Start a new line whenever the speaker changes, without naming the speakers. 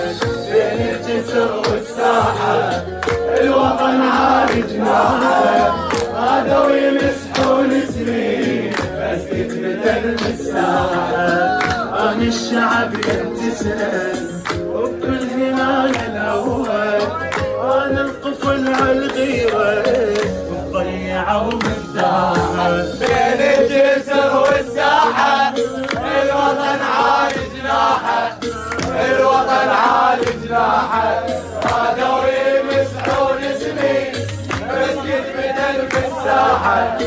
بين الجسر والساحة الوطن عالي جناحه هذا ويمسحون سنين بس كتبة المساحة أنا الشعب يمتسن وبكل هلال الأول أنا الطفل عالغيرة ومضيعة ومضيعة جراحك دوري مسحول اسمي مسكت بدل بالساحة